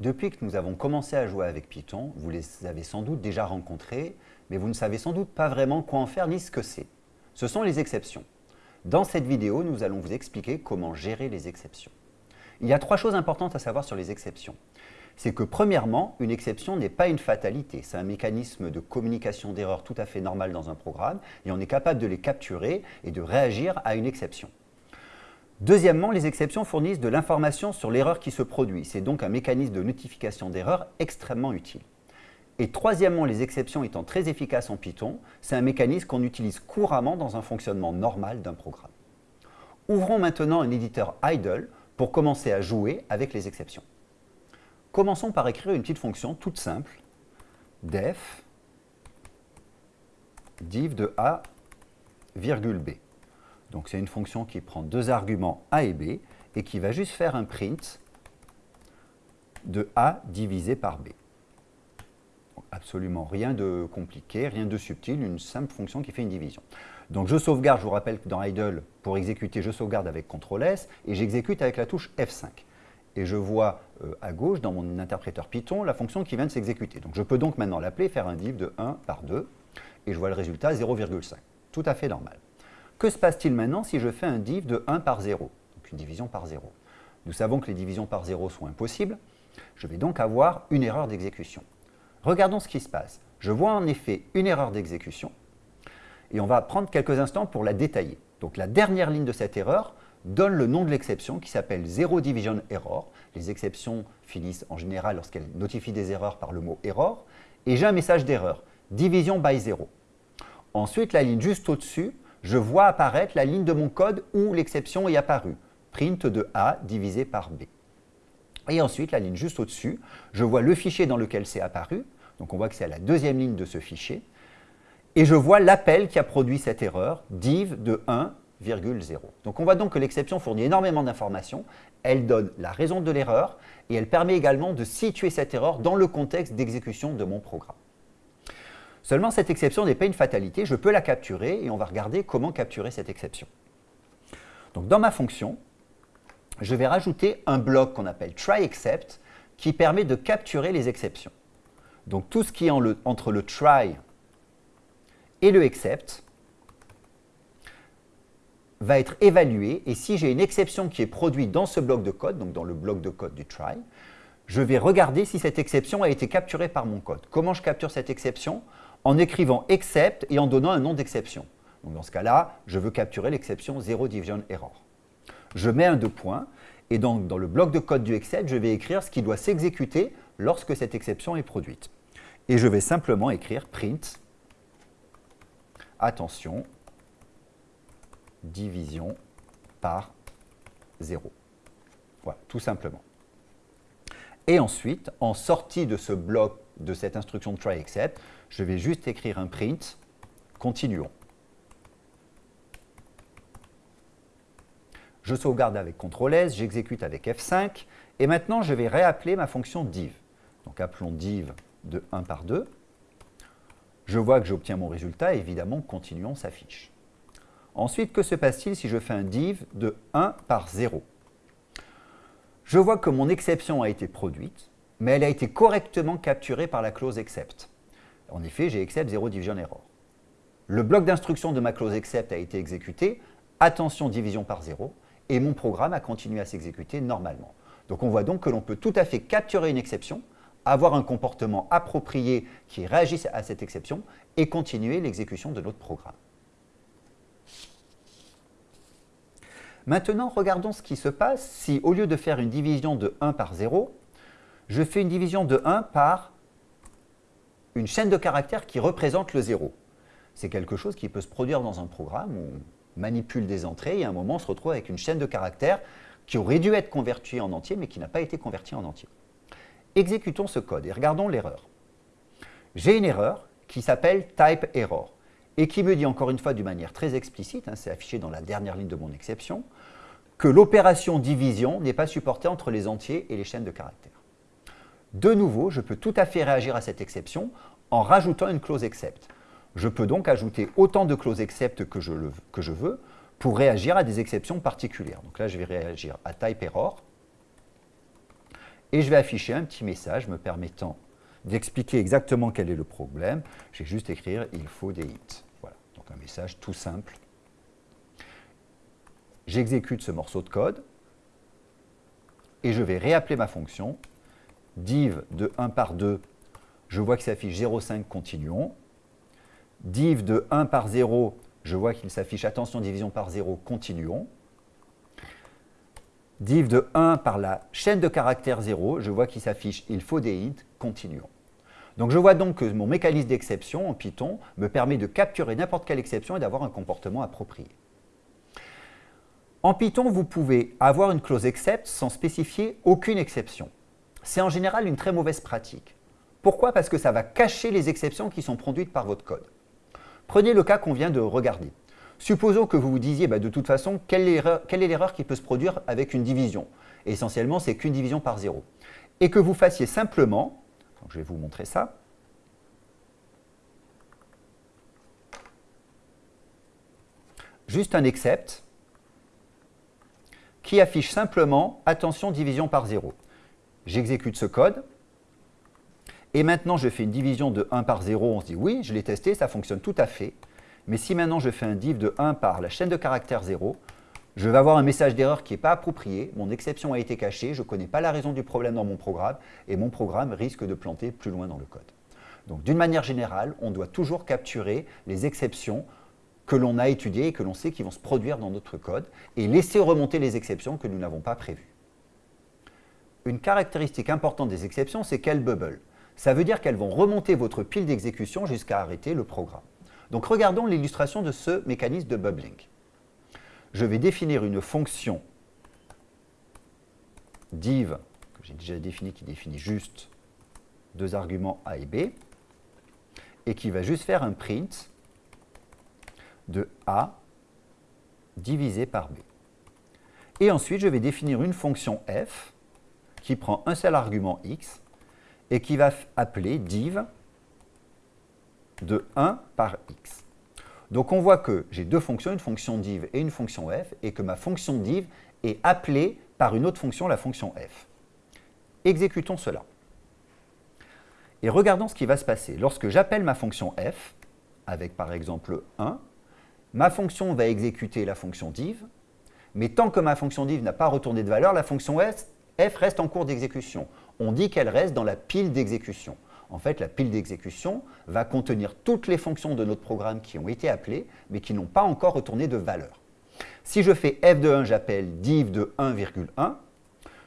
Depuis que nous avons commencé à jouer avec Python, vous les avez sans doute déjà rencontrés, mais vous ne savez sans doute pas vraiment quoi en faire ni ce que c'est. Ce sont les exceptions. Dans cette vidéo, nous allons vous expliquer comment gérer les exceptions. Il y a trois choses importantes à savoir sur les exceptions. C'est que premièrement, une exception n'est pas une fatalité. C'est un mécanisme de communication d'erreurs tout à fait normal dans un programme et on est capable de les capturer et de réagir à une exception. Deuxièmement, les exceptions fournissent de l'information sur l'erreur qui se produit. C'est donc un mécanisme de notification d'erreur extrêmement utile. Et troisièmement, les exceptions étant très efficaces en Python, c'est un mécanisme qu'on utilise couramment dans un fonctionnement normal d'un programme. Ouvrons maintenant un éditeur idle pour commencer à jouer avec les exceptions. Commençons par écrire une petite fonction toute simple, def div de a, virgule b. Donc c'est une fonction qui prend deux arguments a et b et qui va juste faire un print de a divisé par b. absolument rien de compliqué, rien de subtil, une simple fonction qui fait une division. Donc je sauvegarde, je vous rappelle que dans idle, pour exécuter, je sauvegarde avec CTRL S et j'exécute avec la touche F5. Et je vois euh, à gauche, dans mon interpréteur Python, la fonction qui vient de s'exécuter. Donc je peux donc maintenant l'appeler, faire un div de 1 par 2, et je vois le résultat 0,5. Tout à fait normal. Que se passe-t-il maintenant si je fais un div de 1 par 0 Donc une division par 0. Nous savons que les divisions par 0 sont impossibles. Je vais donc avoir une erreur d'exécution. Regardons ce qui se passe. Je vois en effet une erreur d'exécution et on va prendre quelques instants pour la détailler. Donc la dernière ligne de cette erreur donne le nom de l'exception qui s'appelle Zero Division Error. Les exceptions finissent en général lorsqu'elles notifient des erreurs par le mot error. Et j'ai un message d'erreur, division by 0. Ensuite, la ligne juste au-dessus je vois apparaître la ligne de mon code où l'exception est apparue, print de A divisé par B. Et ensuite, la ligne juste au-dessus, je vois le fichier dans lequel c'est apparu, donc on voit que c'est à la deuxième ligne de ce fichier, et je vois l'appel qui a produit cette erreur, div de 1,0. Donc on voit donc que l'exception fournit énormément d'informations, elle donne la raison de l'erreur, et elle permet également de situer cette erreur dans le contexte d'exécution de mon programme. Seulement, cette exception n'est pas une fatalité, je peux la capturer et on va regarder comment capturer cette exception. Donc, dans ma fonction, je vais rajouter un bloc qu'on appelle try_except qui permet de capturer les exceptions. Donc, tout ce qui est entre le try et le except va être évalué et si j'ai une exception qui est produite dans ce bloc de code, donc dans le bloc de code du try, je vais regarder si cette exception a été capturée par mon code. Comment je capture cette exception? En écrivant except et en donnant un nom d'exception. Donc dans ce cas-là, je veux capturer l'exception zero division error. Je mets un deux points et donc dans le bloc de code du except, je vais écrire ce qui doit s'exécuter lorsque cette exception est produite. Et je vais simplement écrire print, attention, division par 0. Voilà, tout simplement. Et ensuite, en sortie de ce bloc de cette instruction try except, je vais juste écrire un print, continuons. Je sauvegarde avec CTRL S, j'exécute avec F5, et maintenant je vais réappeler ma fonction div. Donc appelons div de 1 par 2. Je vois que j'obtiens mon résultat, évidemment, continuons s'affiche. Ensuite, que se passe-t-il si je fais un div de 1 par 0 Je vois que mon exception a été produite, mais elle a été correctement capturée par la clause except. En effet, j'ai except 0 division error. Le bloc d'instruction de ma clause except a été exécuté, attention division par 0, et mon programme a continué à s'exécuter normalement. Donc on voit donc que l'on peut tout à fait capturer une exception, avoir un comportement approprié qui réagisse à cette exception et continuer l'exécution de notre programme. Maintenant, regardons ce qui se passe si, au lieu de faire une division de 1 par 0, je fais une division de 1 par une chaîne de caractères qui représente le 0. C'est quelque chose qui peut se produire dans un programme où on manipule des entrées et à un moment on se retrouve avec une chaîne de caractères qui aurait dû être convertie en entier mais qui n'a pas été convertie en entier. Exécutons ce code et regardons l'erreur. J'ai une erreur qui s'appelle type error et qui me dit encore une fois d'une manière très explicite, hein, c'est affiché dans la dernière ligne de mon exception, que l'opération division n'est pas supportée entre les entiers et les chaînes de caractères. De nouveau, je peux tout à fait réagir à cette exception en rajoutant une clause except. Je peux donc ajouter autant de clauses except que je, que je veux pour réagir à des exceptions particulières. Donc là, je vais réagir à type error. et je vais afficher un petit message me permettant d'expliquer exactement quel est le problème. Je vais juste écrire « il faut des hits ». Un message tout simple. J'exécute ce morceau de code et je vais réappeler ma fonction. div de 1 par 2, je vois qu'il s'affiche 0,5, continuons. div de 1 par 0, je vois qu'il s'affiche attention division par 0, continuons. div de 1 par la chaîne de caractères 0, je vois qu'il s'affiche il faut des int, continuons. Donc je vois donc que mon mécanisme d'exception en Python me permet de capturer n'importe quelle exception et d'avoir un comportement approprié. En Python, vous pouvez avoir une clause except sans spécifier aucune exception. C'est en général une très mauvaise pratique. Pourquoi? Parce que ça va cacher les exceptions qui sont produites par votre code. Prenez le cas qu'on vient de regarder. Supposons que vous vous disiez, bah, de toute façon, quelle est l'erreur qui peut se produire avec une division? Essentiellement, c'est qu'une division par zéro. Et que vous fassiez simplement, je vais vous montrer ça, juste un except qui affiche simplement « Attention, division par zéro ». J'exécute ce code, et maintenant, je fais une division de 1 par 0, on se dit oui, je l'ai testé, ça fonctionne tout à fait. Mais si maintenant je fais un div de 1 par la chaîne de caractères 0, je vais avoir un message d'erreur qui n'est pas approprié, mon exception a été cachée, je ne connais pas la raison du problème dans mon programme, et mon programme risque de planter plus loin dans le code. Donc d'une manière générale, on doit toujours capturer les exceptions que l'on a étudiées et que l'on sait qui vont se produire dans notre code, et laisser remonter les exceptions que nous n'avons pas prévues. Une caractéristique importante des exceptions, c'est qu'elles bubble ça veut dire qu'elles vont remonter votre pile d'exécution jusqu'à arrêter le programme. Donc regardons l'illustration de ce mécanisme de bubbling. Je vais définir une fonction div, que j'ai déjà défini, qui définit juste deux arguments a et b, et qui va juste faire un print de a divisé par b. Et ensuite, je vais définir une fonction f qui prend un seul argument x et qui va appeler div de 1 par x. Donc on voit que j'ai deux fonctions, une fonction div et une fonction f, et que ma fonction div est appelée par une autre fonction, la fonction f. Exécutons cela. Et regardons ce qui va se passer. Lorsque j'appelle ma fonction f, avec par exemple 1, ma fonction va exécuter la fonction div, mais tant que ma fonction div n'a pas retourné de valeur, la fonction f reste en cours d'exécution on dit qu'elle reste dans la pile d'exécution. En fait, la pile d'exécution va contenir toutes les fonctions de notre programme qui ont été appelées, mais qui n'ont pas encore retourné de valeur. Si je fais f de 1, j'appelle div de 1,1,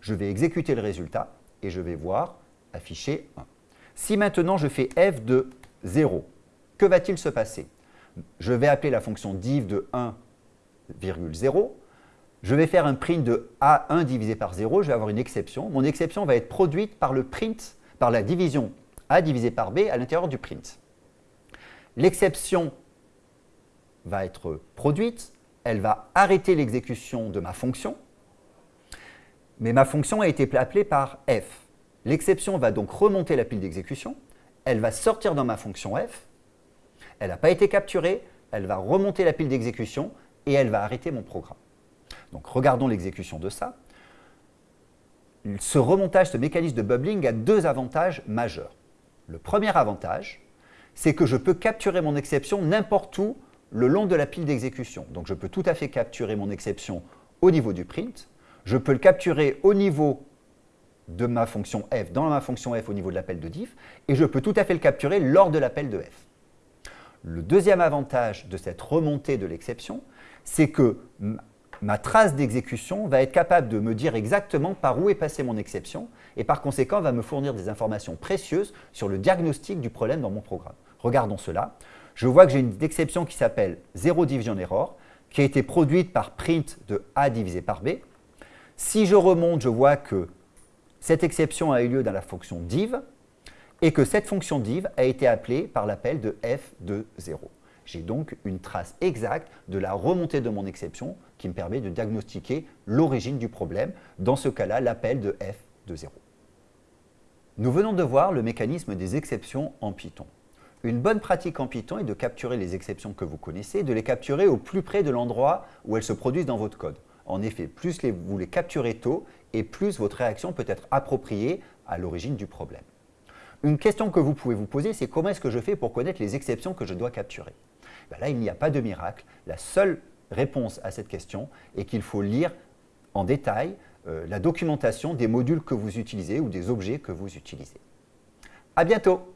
je vais exécuter le résultat et je vais voir afficher 1. Si maintenant je fais f de 0, que va-t-il se passer? Je vais appeler la fonction div de 1,0 je vais faire un print de A1 divisé par 0, je vais avoir une exception. Mon exception va être produite par le print, par la division A divisé par B à l'intérieur du print. L'exception va être produite, elle va arrêter l'exécution de ma fonction, mais ma fonction a été appelée par f. L'exception va donc remonter la pile d'exécution, elle va sortir dans ma fonction f, elle n'a pas été capturée, elle va remonter la pile d'exécution et elle va arrêter mon programme. Donc regardons l'exécution de ça. Ce remontage, ce mécanisme de bubbling a deux avantages majeurs. Le premier avantage, c'est que je peux capturer mon exception n'importe où le long de la pile d'exécution. Donc je peux tout à fait capturer mon exception au niveau du print, je peux le capturer au niveau de ma fonction f, dans ma fonction f au niveau de l'appel de diff, et je peux tout à fait le capturer lors de l'appel de f. Le deuxième avantage de cette remontée de l'exception, c'est que ma trace d'exécution va être capable de me dire exactement par où est passée mon exception et par conséquent va me fournir des informations précieuses sur le diagnostic du problème dans mon programme. Regardons cela. Je vois que j'ai une exception qui s'appelle Zero Division Error qui a été produite par print de A divisé par B. Si je remonte, je vois que cette exception a eu lieu dans la fonction div et que cette fonction div a été appelée par l'appel de f de 0. J'ai donc une trace exacte de la remontée de mon exception qui me permet de diagnostiquer l'origine du problème, dans ce cas-là, l'appel de f de 0. Nous venons de voir le mécanisme des exceptions en Python. Une bonne pratique en Python est de capturer les exceptions que vous connaissez, de les capturer au plus près de l'endroit où elles se produisent dans votre code. En effet, plus vous les capturez tôt, et plus votre réaction peut être appropriée à l'origine du problème. Une question que vous pouvez vous poser, c'est comment est-ce que je fais pour connaître les exceptions que je dois capturer? Ben Là, il n'y a pas de miracle. La seule réponse à cette question est qu'il faut lire en détail la documentation des modules que vous utilisez ou des objets que vous utilisez. À bientôt